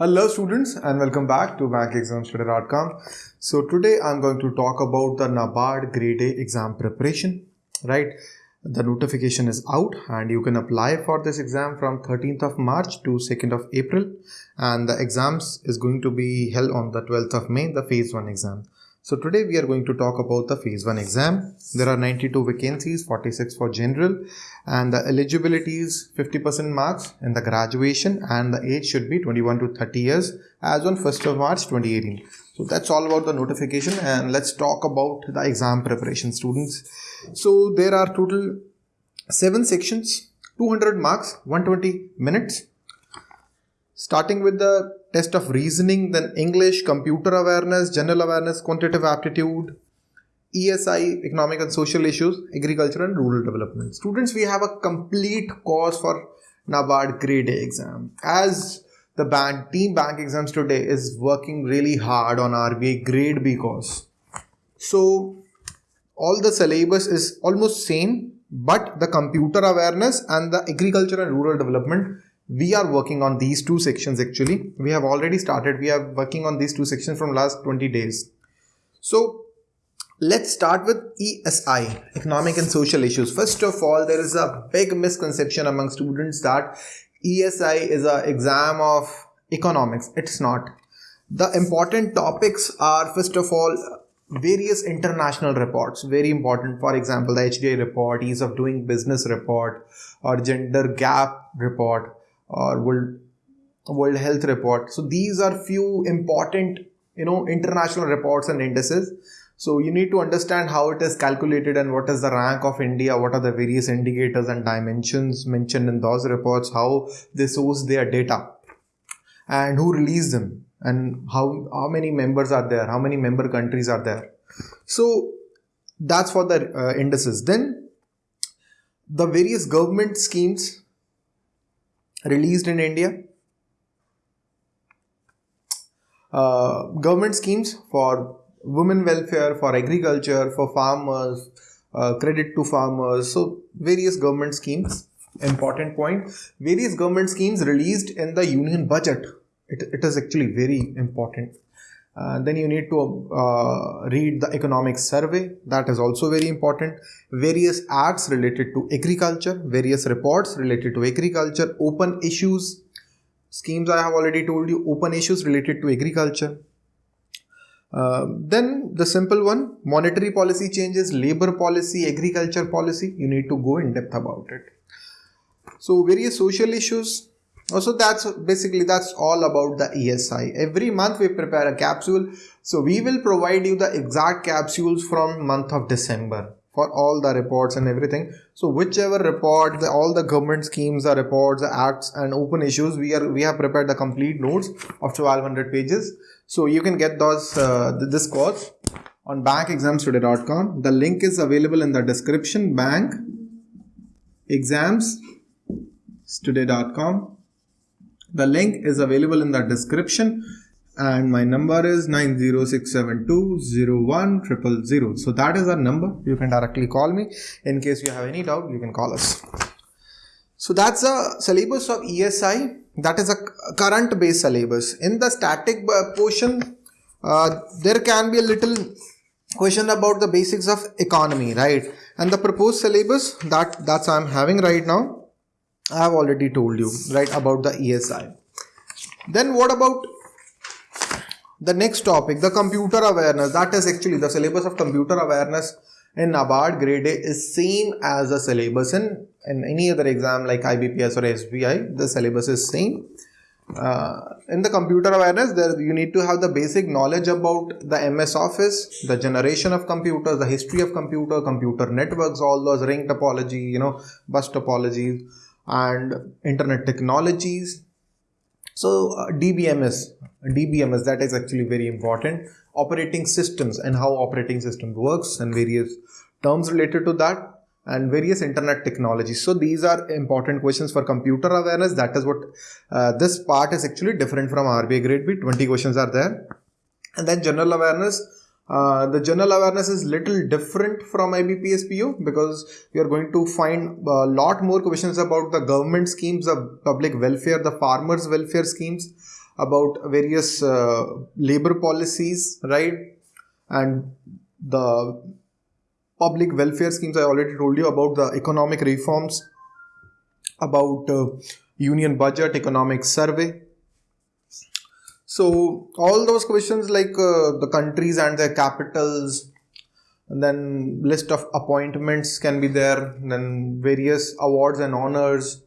Hello students and welcome back to bankexamstudy.com. So today I'm going to talk about the NABARD grade A exam preparation, right? The notification is out and you can apply for this exam from 13th of March to 2nd of April and the exams is going to be held on the 12th of May, the phase 1 exam. So today we are going to talk about the phase 1 exam. There are 92 vacancies, 46 for general and the eligibility is 50% marks in the graduation and the age should be 21 to 30 years as on 1st of March 2018. So that's all about the notification and let's talk about the exam preparation students. So there are total 7 sections, 200 marks, 120 minutes starting with the test of reasoning, then English, computer awareness, general awareness, quantitative aptitude, ESI, economic and social issues, agriculture and rural development. Students, we have a complete course for NABARD grade A exam. As the bank team bank exams today is working really hard on RBI grade B course. So all the syllabus is almost same, but the computer awareness and the agriculture and rural development we are working on these two sections actually. We have already started. We are working on these two sections from last 20 days. So let's start with esi economic and social issues. First of all there is a big misconception among students that esi is an exam of economics. It's not. The important topics are first of all various international reports. Very important for example the hdi report ease of doing business report or gender gap report or world world health report. So these are few important you know international reports and indices. So you need to understand how it is calculated and what is the rank of india what are the various indicators and dimensions mentioned in those reports how they source their data and who release them and how how many members are there how many member countries are there. So that's for the uh, indices. Then the various government schemes released in India. Uh, government schemes for women welfare, for agriculture, for farmers, uh, credit to farmers. So various government schemes. Important point. Various government schemes released in the union budget. It, it is actually very important. Uh, then you need to uh, read the economic survey. That is also very important. Various acts related to agriculture various reports related to agriculture open issues. Schemes i have already told you open issues related to agriculture. Uh, then the simple one monetary policy changes labor policy agriculture policy. You need to go in depth about it. So various social issues so that's basically that's all about the ESI. Every month we prepare a capsule. So we will provide you the exact capsules from month of December for all the reports and everything. So whichever report, the, all the government schemes, the reports, the acts and open issues, we are we have prepared the complete notes of 1200 pages. So you can get those uh, this course on bankexamstudy.com. The link is available in the description. Bank examstudy.com the link is available in the description and my number is 906720100. So that is our number. You can directly call me. In case you have any doubt, you can call us. So that's a syllabus of ESI. That is a current based syllabus. In the static portion, uh, there can be a little question about the basics of economy, right? And the proposed syllabus that that's I'm having right now I have already told you right about the ESI. Then what about the next topic, the computer awareness. That is actually the syllabus of computer awareness in NABARD grade A is same as the syllabus in, in any other exam like IBPS or SBI. The syllabus is same. Uh, in the computer awareness, there you need to have the basic knowledge about the MS Office, the generation of computers, the history of computer, computer networks, all those ring topology, you know, bus topologies and internet technologies. So uh, dbms dbms that is actually very important. Operating systems and how operating system works and various terms related to that and various internet technologies. So these are important questions for computer awareness. That is what uh, this part is actually different from rbi grade b. 20 questions are there. And then general awareness uh, the general awareness is little different from IBPSPO because you are going to find a lot more questions about the government schemes, the public welfare, the farmers welfare schemes, about various uh, labor policies, right? And the public welfare schemes. I already told you about the economic reforms, about uh, union budget, economic survey. So all those questions like uh, the countries and their capitals, and then list of appointments can be there, then various awards and honors,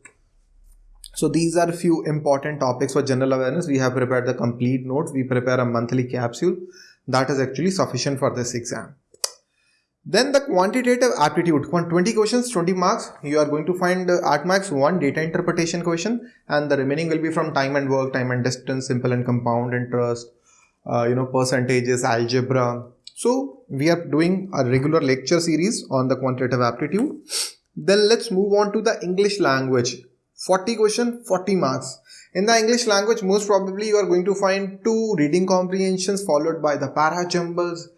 so these are a few important topics for general awareness. We have prepared the complete notes. We prepare a monthly capsule. That is actually sufficient for this exam. Then the quantitative aptitude, 20 questions, 20 marks. You are going to find uh, at max one data interpretation question and the remaining will be from time and work, time and distance, simple and compound interest, uh, you know, percentages, algebra. So we are doing a regular lecture series on the quantitative aptitude. Then let's move on to the English language. 40 question 40 marks in the english language most probably you are going to find two reading comprehensions followed by the para jumbles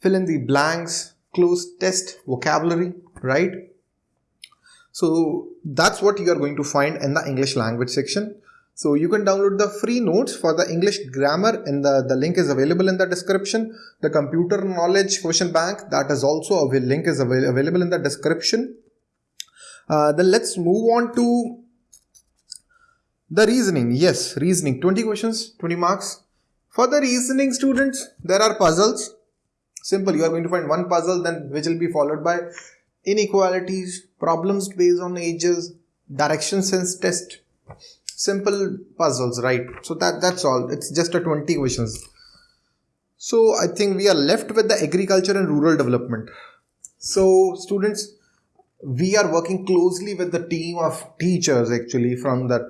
fill in the blanks cloze test vocabulary right so that's what you are going to find in the english language section so you can download the free notes for the English grammar and the, the link is available in the description. The computer knowledge question bank that is also a link is avail available in the description. Uh, then let's move on to the reasoning, yes, reasoning, 20 questions, 20 marks. For the reasoning students, there are puzzles. Simple, you are going to find one puzzle then which will be followed by inequalities, problems based on ages, direction sense test. Simple puzzles, right? So that that's all. It's just a 20 questions. So I think we are left with the agriculture and rural development. So students, we are working closely with the team of teachers actually from that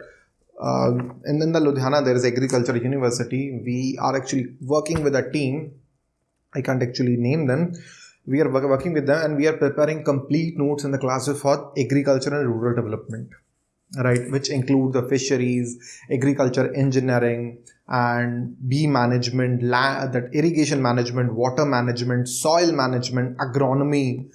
uh, and in the Ludhiana, there is Agriculture University. We are actually working with a team. I can't actually name them. We are working with them and we are preparing complete notes in the classes for agriculture and rural development, right? Which include the fisheries, agriculture engineering, and bee management, land, that irrigation management, water management, soil management, agronomy.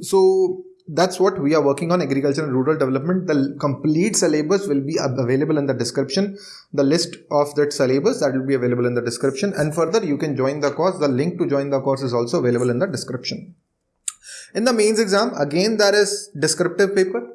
So that's what we are working on agriculture and rural development. The complete syllabus will be available in the description the list of that syllabus that will be available in the description. And further you can join the course. The link to join the course is also available in the description. In the mains exam again there is descriptive paper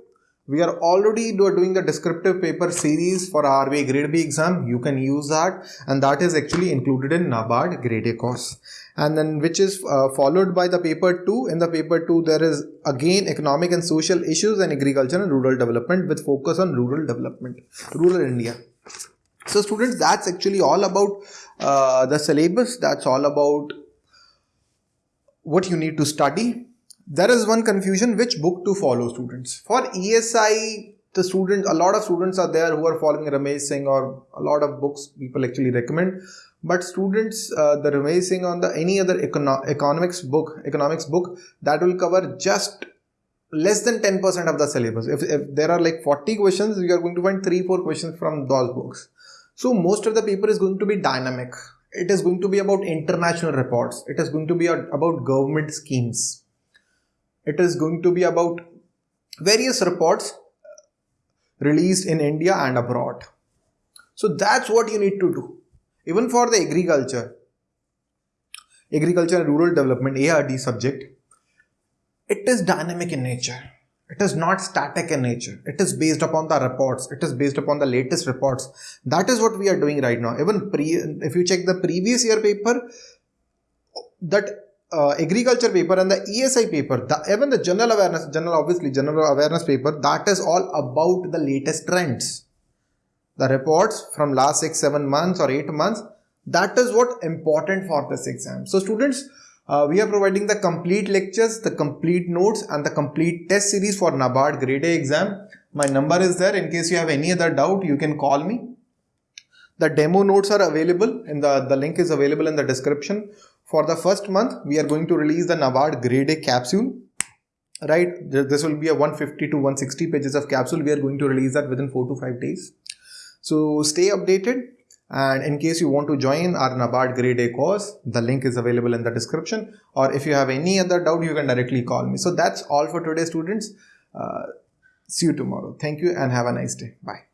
we are already doing the descriptive paper series for RBI grade B exam. You can use that. And that is actually included in NABARD grade A course. And then which is uh, followed by the paper 2 in the paper 2 there is again economic and social issues and agriculture and rural development with focus on rural development rural india. So students that's actually all about uh, the syllabus. That's all about what you need to study there is one confusion which book to follow students. For esi the students a lot of students are there who are following ramesh singh or a lot of books people actually recommend. But students uh, the revising on the any other econo economics book economics book that will cover just less than 10% of the syllabus. If, if there are like 40 questions you are going to find 3 4 questions from those books. So most of the paper is going to be dynamic. It is going to be about international reports. It is going to be about government schemes it is going to be about various reports uh, released in india and abroad so that's what you need to do even for the agriculture, agriculture and rural development ARD subject, it is dynamic in nature. It is not static in nature. It is based upon the reports. It is based upon the latest reports. That is what we are doing right now. Even pre, if you check the previous year paper, that uh, agriculture paper and the ESI paper, the, even the general awareness, general obviously general awareness paper, that is all about the latest trends. The reports from last 6 7 months or 8 months that is what important for this exam. So students uh, we are providing the complete lectures the complete notes and the complete test series for NABARD grade A exam. My number is there. In case you have any other doubt you can call me. The demo notes are available and the, the link is available in the description for the first month we are going to release the NABARD grade A capsule right this will be a 150 to 160 pages of capsule we are going to release that within 4 to 5 days so stay updated and in case you want to join our NABARD grade A course, the link is available in the description or if you have any other doubt, you can directly call me. So that's all for today students. Uh, see you tomorrow. Thank you and have a nice day. Bye.